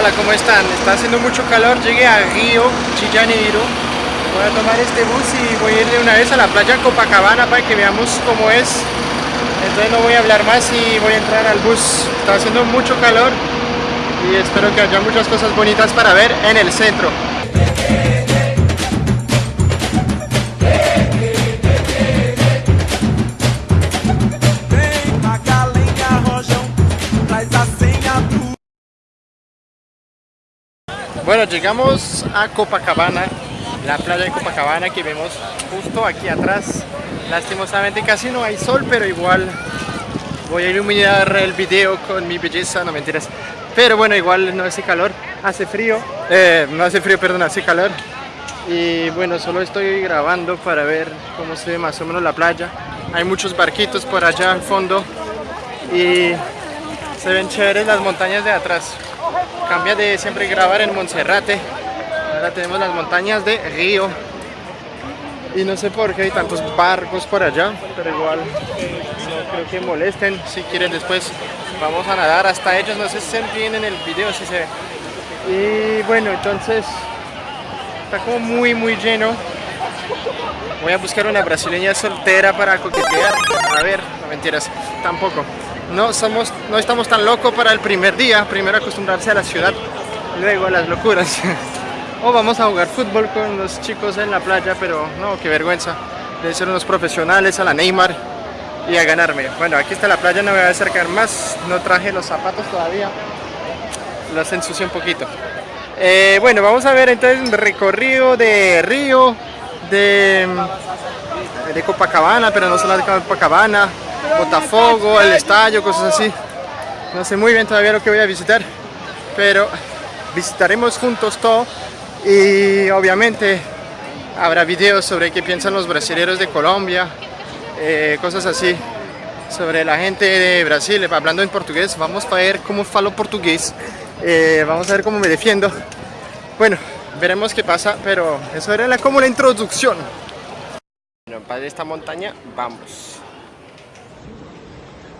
Hola, ¿cómo están? Está haciendo mucho calor, llegué a Río, Chillanero. Voy a tomar este bus y voy a ir de una vez a la playa Copacabana para que veamos cómo es. Entonces no voy a hablar más y voy a entrar al bus. Está haciendo mucho calor y espero que haya muchas cosas bonitas para ver en el centro. Bueno, llegamos a Copacabana, la playa de Copacabana que vemos justo aquí atrás. Lastimosamente casi no hay sol, pero igual voy a iluminar el video con mi belleza, no mentiras. Pero bueno, igual no hace calor, hace frío, eh, no hace frío, perdón, hace calor. Y bueno, solo estoy grabando para ver cómo se ve más o menos la playa. Hay muchos barquitos por allá al fondo y se ven chéveres las montañas de atrás cambia de siempre grabar en Monserrate. Ahora tenemos las montañas de Río. Y no sé por qué hay tantos barcos por allá pero igual no creo que molesten. Si quieren después vamos a nadar. Hasta ellos no sé si se ven en el video si se ve y bueno entonces está como muy muy lleno. Voy a buscar una brasileña soltera para coquetear. A ver, no mentiras, tampoco no, somos, no estamos tan locos para el primer día, primero acostumbrarse a la ciudad, luego a las locuras. o vamos a jugar fútbol con los chicos en la playa, pero no, qué vergüenza. De ser unos profesionales a la Neymar y a ganarme. Bueno, aquí está la playa, no me voy a acercar más, no traje los zapatos todavía, los ensucié un poquito. Eh, bueno, vamos a ver entonces un recorrido de Río, de, de Copacabana, pero no solo de Copacabana, Botafogo, el estadio, cosas así. No sé muy bien todavía lo que voy a visitar, pero visitaremos juntos todo y obviamente habrá videos sobre qué piensan los brasileños de Colombia, eh, cosas así, sobre la gente de Brasil, hablando en portugués, vamos a ver cómo falo portugués, eh, vamos a ver cómo me defiendo. Bueno, veremos qué pasa, pero eso era como la introducción. Bueno, para esta montaña vamos.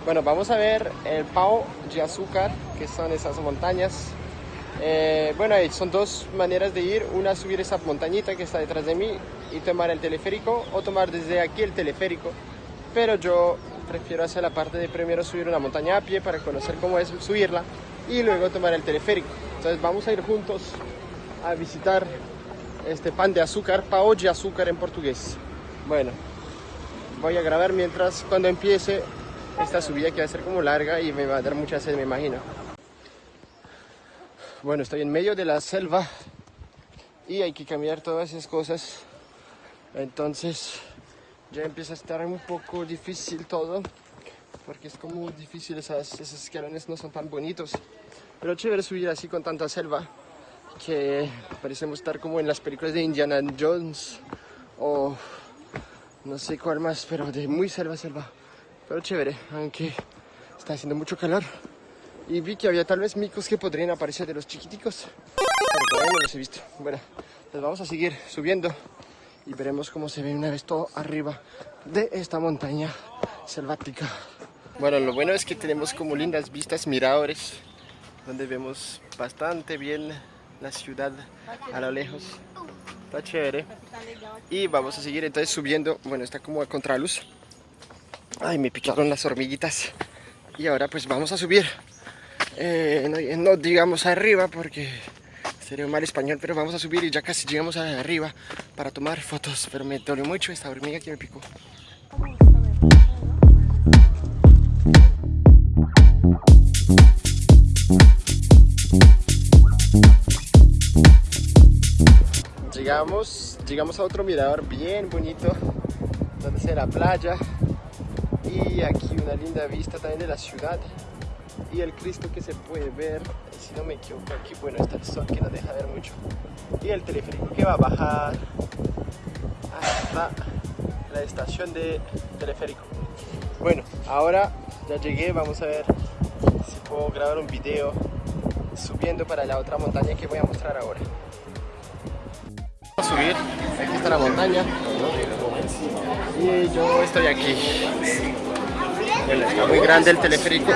Bueno, vamos a ver el Pau de Azúcar, que son esas montañas. Eh, bueno, son dos maneras de ir, una subir esa montañita que está detrás de mí y tomar el teleférico, o tomar desde aquí el teleférico, pero yo prefiero hacer la parte de primero subir una montaña a pie para conocer cómo es subirla y luego tomar el teleférico. Entonces vamos a ir juntos a visitar este pan de azúcar, pao de azúcar en portugués. Bueno, voy a grabar mientras cuando empiece esta subida que va a ser como larga y me va a dar mucha sed, me imagino. Bueno, estoy en medio de la selva y hay que cambiar todas esas cosas. Entonces ya empieza a estar un poco difícil todo porque es como difícil, esas, esos escalones no son tan bonitos. Pero chévere subir así con tanta selva que parecemos estar como en las películas de Indiana Jones o no sé cuál más, pero de muy selva, selva pero chévere, aunque está haciendo mucho calor. Y vi que había tal vez micos que podrían aparecer de los chiquiticos, pero todavía no los he visto. Bueno, pues vamos a seguir subiendo y veremos cómo se ve una vez todo arriba de esta montaña selvática. Bueno, lo bueno es que tenemos como lindas vistas, miradores, donde vemos bastante bien la ciudad a lo lejos. Está chévere. Y vamos a seguir entonces subiendo, bueno, está como a contraluz. Ay, me picaron las hormiguitas. Y ahora pues vamos a subir. Eh, no, digamos arriba porque sería un mal español, pero vamos a subir y ya casi llegamos arriba para tomar fotos. Pero me dolió mucho esta hormiga que me picó. Llegamos, llegamos a otro mirador bien bonito, donde se la playa y aquí una linda vista también de la ciudad y el Cristo que se puede ver, si no me equivoco aquí, bueno está el sol que no deja ver mucho y el teleférico que va a bajar. Hasta la estación de teleférico. Bueno, ahora ya llegué, vamos a ver si puedo grabar un video subiendo para la otra montaña que voy a mostrar ahora. A subir, aquí está la montaña y yo estoy aquí está muy grande el teleférico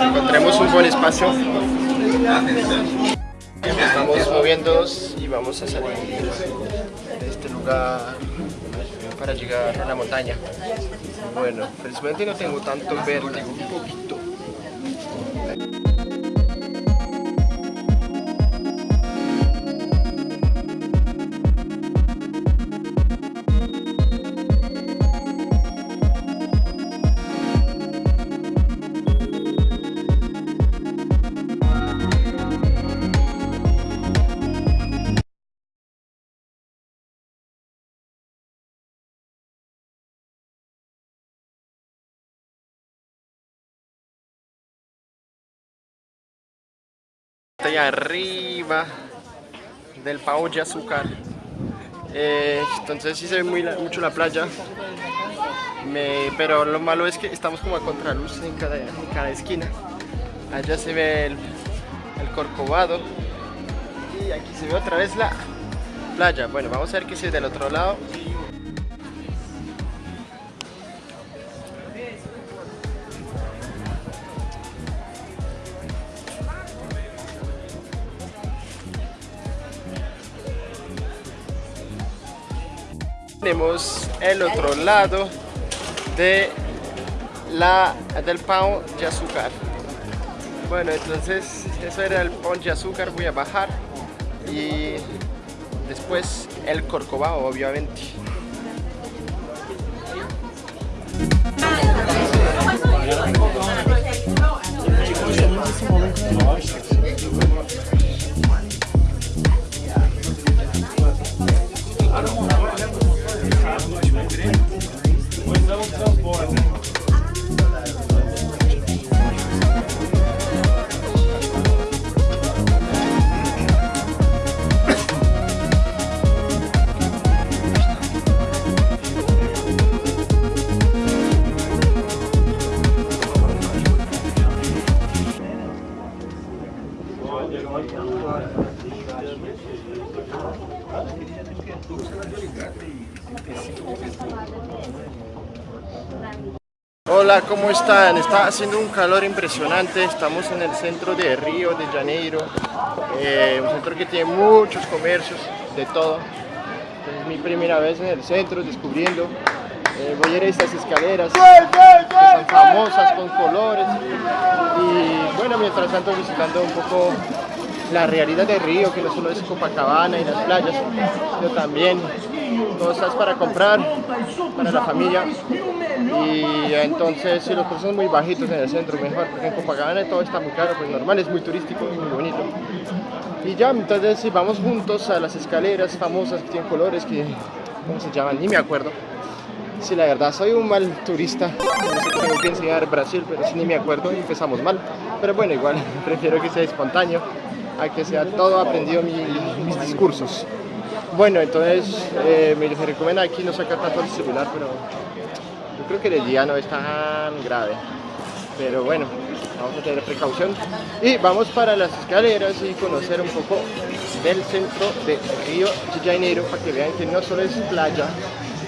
encontremos un buen espacio Estamos moviéndonos y vamos a salir de este lugar para llegar a la montaña. Bueno, felizmente no tengo tanto vértigo, un poquito. Allá arriba del Pau de Azúcar. Eh, entonces sí se ve mucho la playa. pero lo malo es que estamos como a contraluz en cada, en cada esquina. Allá se ve el, el Corcovado. Y aquí se ve otra vez la playa. Bueno, vamos a ver qué es del otro lado. Tenemos el otro lado de la, del pan de azúcar. Bueno entonces eso era el pan de azúcar. Voy a bajar y después el corcovado obviamente Hola, ¿cómo están? Está haciendo un calor impresionante, estamos en el centro de Río de Janeiro, eh, un centro que tiene muchos comercios, de todo. Es mi primera vez en el centro, descubriendo. Eh, voy a ir a estas escaleras, que son famosas, con colores. Y bueno, mientras tanto visitando un poco la realidad de Río, que no solo es Copacabana y las playas, sino también cosas para comprar para la familia. Y entonces si los precios son muy bajitos en el centro mejor porque en Copacabana todo está muy caro pues normal es muy turístico y muy bonito. Y ya entonces si vamos juntos a las escaleras famosas que tienen colores que ¿cómo se llaman? ni me acuerdo. Si la verdad soy un mal turista no sé tengo que enseñar Brasil pero si ni me acuerdo y empezamos mal. Pero bueno igual prefiero que sea espontáneo a que sea todo aprendido mis discursos bueno, entonces eh, me recomienda aquí no sacar tanto el celular, pero yo creo que el día no es tan grave. Pero bueno, vamos a tener precaución. Y vamos para las escaleras y conocer un poco del centro de Río de Janeiro para que vean que no solo es playa,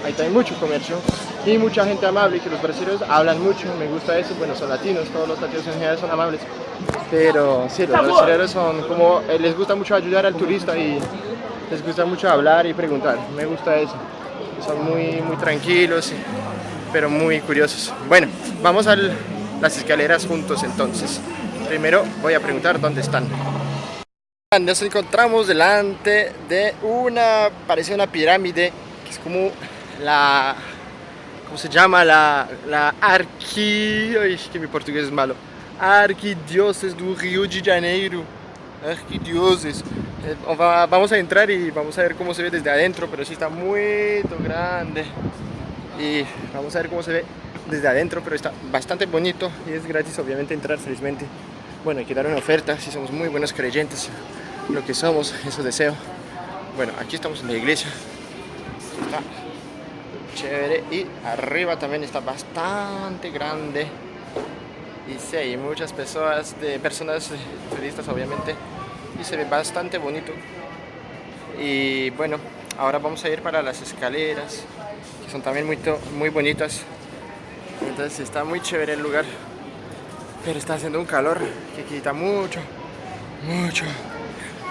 ahí hay mucho comercio y mucha gente amable y que los brasileños hablan mucho, me gusta eso, bueno, son latinos, todos los latinos en general son amables, pero sí, los brasileños son como, eh, les gusta mucho ayudar al turista y les gusta mucho hablar y preguntar, me gusta eso. Son muy, muy tranquilos, pero muy curiosos. Bueno, vamos a las escaleras juntos entonces. Primero voy a preguntar dónde están. Nos encontramos delante de una, parece una pirámide, que es como la, ¿cómo se llama? La, la arqui... Ay, que mi portugués es malo. Arquidioses do Rio de Janeiro. Arquidioses. Eh, vamos a entrar y vamos a ver cómo se ve desde adentro, pero sí está muy grande. Y vamos a ver cómo se ve desde adentro, pero está bastante bonito y es gratis obviamente entrar felizmente. Bueno, hay que dar una oferta si somos muy buenos creyentes, lo que somos, eso deseo. Bueno, aquí estamos en la iglesia. Chévere y arriba también está bastante grande. Y sí, hay muchas personas, de personas turistas obviamente y se ve bastante bonito y bueno ahora vamos a ir para las escaleras que son también muy, muy bonitas entonces está muy chévere el lugar pero está haciendo un calor que quita mucho mucho,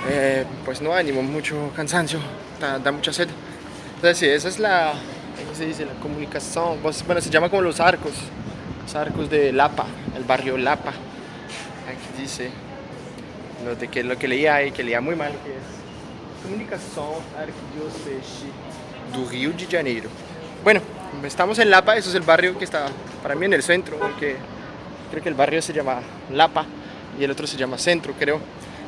eh, pues no ánimo, mucho cansancio, da, mucha sed. Entonces sí, esa es la, ¿cómo se dice? La comunicación, pues, bueno, se llama como los arcos, los arcos de Lapa, barrio Lapa. Aquí dice lo, que, lo que leía ahí, que leía muy mal, que es Arquidiocese do Rio de Janeiro. Bueno, estamos en Lapa, eso es el barrio que está para mí en el centro, creo que el barrio se llama Lapa y el otro se llama Centro, creo.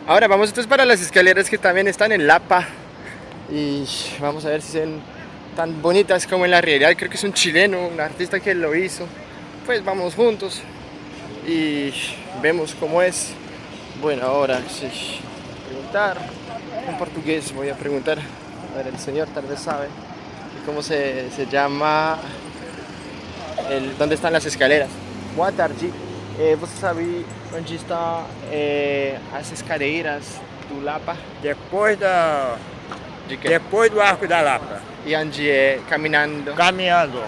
Ahora vamos entonces para las escaleras que también están en Lapa y vamos a ver si son tan bonitas como en la realidad. Creo que es un chileno, un artista que lo hizo. Pues vamos juntos y vemos cómo es. Bueno, ahora sí, preguntar en portugués voy a preguntar. A ver, el señor tal vez sabe cómo se, se llama, el, dónde están las escaleras. Boa tarde. Eh, você sabe onde está eh, as escadeiras do Lapa? Depois da... De que? Depois do Arco da Lapa. E onde é caminhando? Caminhando.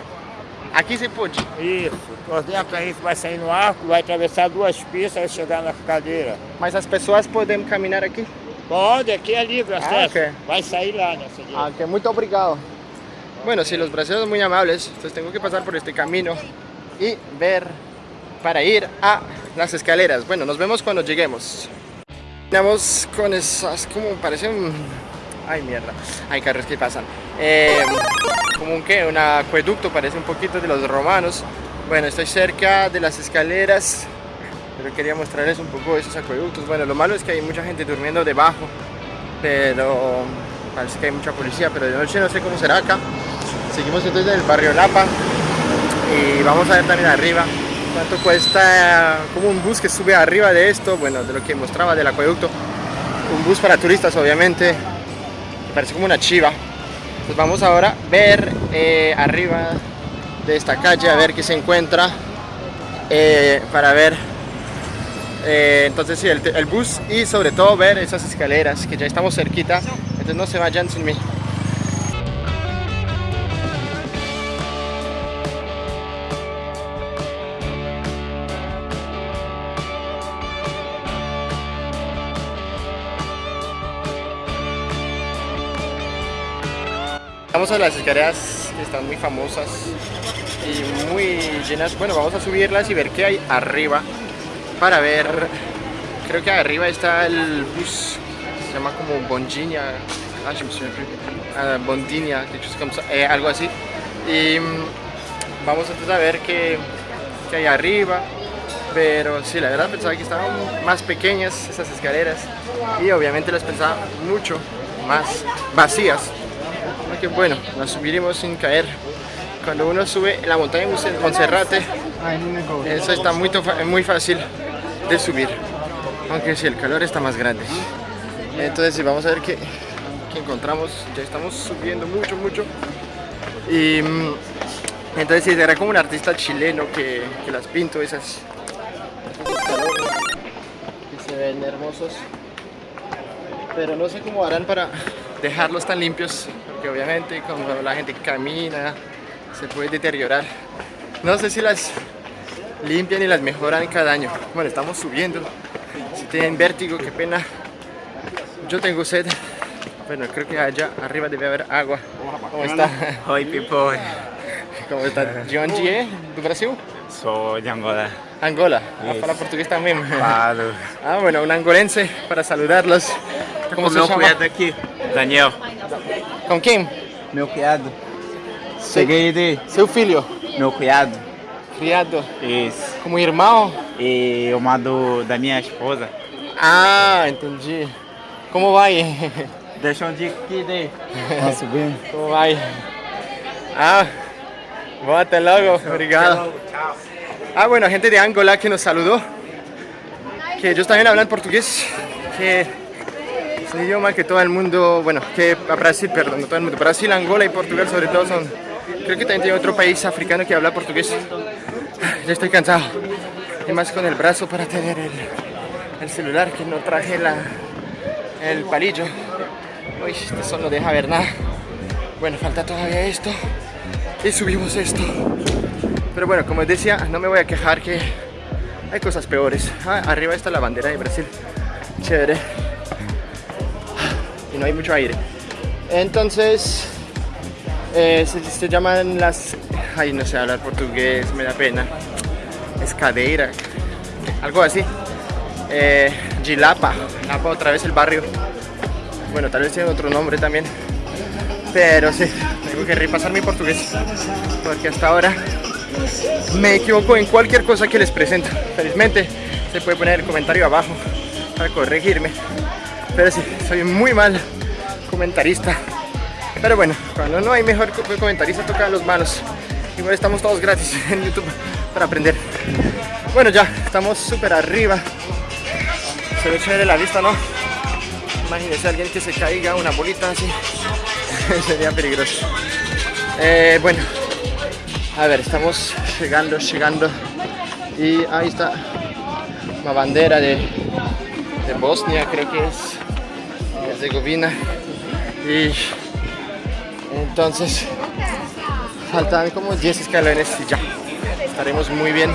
Aqui você pode? Isso. Por dentro aí você vai sair no arco, vai atravessar duas pistas, vai chegar na cadeira. Mas as pessoas podem caminhar aqui? Pode, aqui é livre acesso. Ah, ok. Vai sair lá nessa. Ah, ok, muito obrigado. Bueno, si los brasileños son muy amables, entonces tengo que pasar por este camino y ver para ir a las escaleras. Bueno, nos vemos cuando lleguemos. Terminamos con esas, como parece un... Ay, mierda. Hay carros que pasan. Eh, como un qué, un acueducto, parece un poquito de los romanos. Bueno, estoy cerca de las escaleras, pero quería mostrarles un poco esos acueductos. Bueno, lo malo es que hay mucha gente durmiendo debajo, pero parece que hay mucha policía, pero de noche no sé cómo será acá. Seguimos entonces en el barrio Lapa y vamos a ver también arriba cuánto cuesta como un bus que sube arriba de esto, bueno, de lo que mostraba del acueducto. Un bus para turistas, obviamente, parece como una chiva. Pues vamos ahora a ver eh, arriba de esta calle, a ver qué se encuentra, eh, para ver eh, entonces sí, el, el, bus y sobre todo ver esas escaleras que ya estamos cerquita, entonces no se vayan sin mí. Vamos a las escaleras están muy famosas y muy llenas. Bueno, vamos a subirlas y ver qué hay arriba para ver. Creo que arriba está el bus, se llama como Bondinia, ah, Bondinia, eh, algo así. Y mm, vamos entonces a ver qué, qué hay arriba. Pero sí, la verdad pensaba que estaban más pequeñas esas escaleras y obviamente las pensaba mucho más vacías que bueno, las subiremos sin caer. Cuando uno sube la montaña de Monserrate, eso está muy, muy fácil de subir, aunque si el calor está más grande. Entonces vamos a ver qué, qué encontramos, ya estamos subiendo mucho, mucho. Y mm, entonces sí, era como un artista chileno que, que las pinto, esas que se ven hermosos. Pero no sé cómo harán para dejarlos tan limpios que obviamente como la gente camina se puede deteriorar. No sé si las limpian y las mejoran cada año. Bueno, estamos subiendo. Si tienen vértigo, qué pena. Yo tengo sed. Bueno, creo que allá arriba debe haber agua. ¿Cómo está? Oi, people. ¿Cómo está? ¿De onde é? ¿Do Brasil? Sou de Angola. Angola. Ah, fala portugués también. Ah, bueno, un angolense para saludarlos. ¿Cómo se llama? aqui. Daniel. Com quem? Meu criado. Cheguei de... Seu filho? Meu criado. Criado? Isso. Como irmão? E uma do, da minha esposa. Ah, entendi. Como vai? Deixa um dia aqui de... Nossa, bem. Como vai? Ah, bom, até logo. Obrigado. Ah, bueno, gente de Angola que nos saludó. Que ellos también hablan portugués. Que un idioma que todo el mundo, bueno, que Brasil, perdón, no todo el mundo, Brasil, Angola y Portugal sobre todo son, creo que también tiene otro país africano que habla portugués. Ya estoy cansado, y más con el brazo para tener el, el celular, que no traje la, el palillo. Uy, sol no deja ver nada. Bueno, falta todavía esto, y subimos esto. Pero bueno, como decía, no me voy a quejar que hay cosas peores. Ah, arriba está la bandera de Brasil chévere. Y no hay mucho aire. Entonces, eh, se, llaman las... Ay, no sé hablar portugués, me da pena. Escadeira, algo así. Eh, Gilapa, Lapa otra vez el barrio. Bueno, tal vez tiene otro nombre también. Pero sí, tengo que repasar mi portugués. Porque hasta ahora me equivoco en cualquier cosa que les presento. Felizmente se puede poner el comentario abajo para corregirme. Pero sí, soy muy mal comentarista. Pero bueno, cuando no hay mejor co- comentarista toca los malos. Igual estamos todos gratis en YouTube para aprender. Bueno, ya estamos súper arriba. Se ve chévere la vista, ¿no? Imagínese alguien que se caiga, una bolita así. Sería peligroso. Eh, bueno, a ver, estamos llegando, llegando. Y ahí está la bandera de, de Bosnia, creo que es. De Herzegovina. Y entonces faltan como 10 escalones y ya. Estaremos muy bien.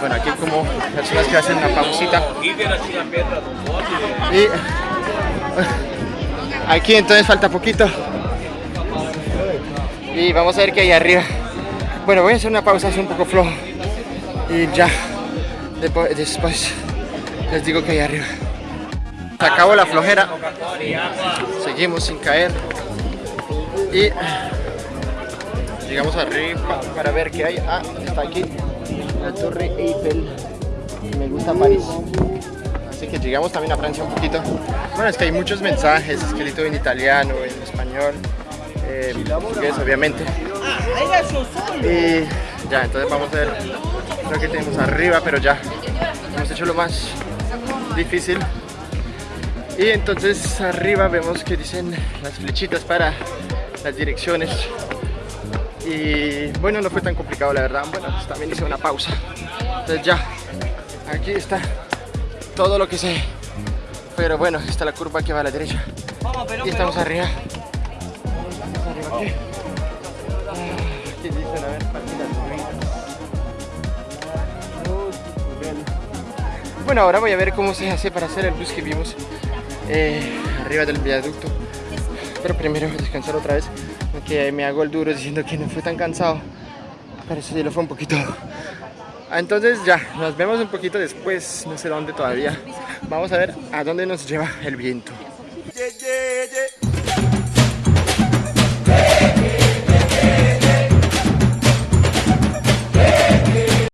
Bueno, aquí como personas que hacen una pausita. Y aquí entonces falta poquito. Y vamos a ver qué hay arriba. Bueno, voy a hacer una pausa, es un poco flojo. Y ya, después les digo que hay arriba. Se acabó la flojera. Seguimos sin caer. Y llegamos arriba para ver qué hay. Ah, está aquí la Torre Eiffel. Me gusta París. Así que llegamos también a Francia un poquito. Bueno, es que hay muchos mensajes escritos en italiano, en español, eh, obviamente. Y ya, entonces vamos a ver lo que tenemos arriba, pero ya hemos hecho lo más difícil. Y entonces arriba vemos que dicen las flechitas para las direcciones. Y bueno, no fue tan complicado la verdad. Bueno, pues también hice una pausa. Entonces ya, aquí está todo lo que sé. Pero bueno, está la curva que va a la derecha. Y estamos arriba. Bueno, ahora voy a ver cómo se hace para hacer el bus que vimos eh, arriba del viaducto. Pero primero descansar otra vez, porque me hago el duro diciendo que no fue tan cansado. Pero eso sí lo fue un poquito. Ah, Entonces ya, nos vemos un poquito después, no sé dónde todavía. Vamos a ver a dónde nos lleva el viento.